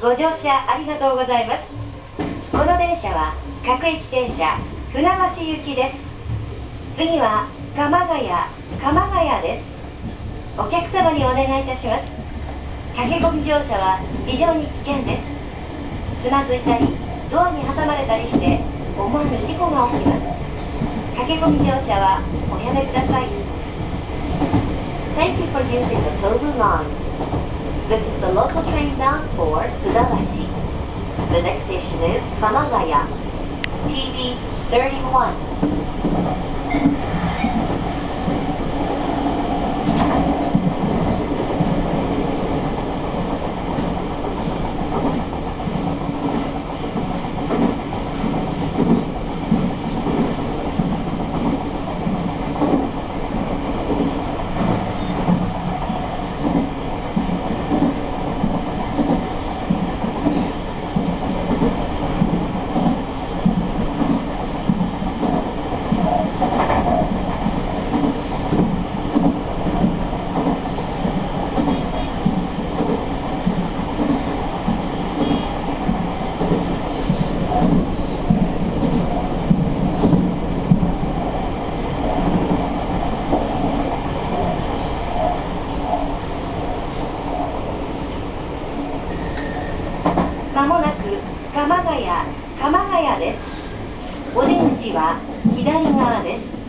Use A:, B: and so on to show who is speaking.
A: ご乗車ありがとうございます。この電車は各駅停車船橋行きです。次は鎌ヶ谷鎌ヶ谷です。お客様にお願いいたします。駆け込み乗車は非常に危険です。つまずいたりドアに挟まれたりして思わぬ事故が起きます。駆け込み乗車はおやめください。Thank you for using the Tobu line. This is the local train bound for Fudabashi. The next station is Kamagaya. TD 31. 鎌ヶ谷鎌ヶ谷です。お出口は左側です。